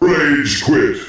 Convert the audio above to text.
Rage quit.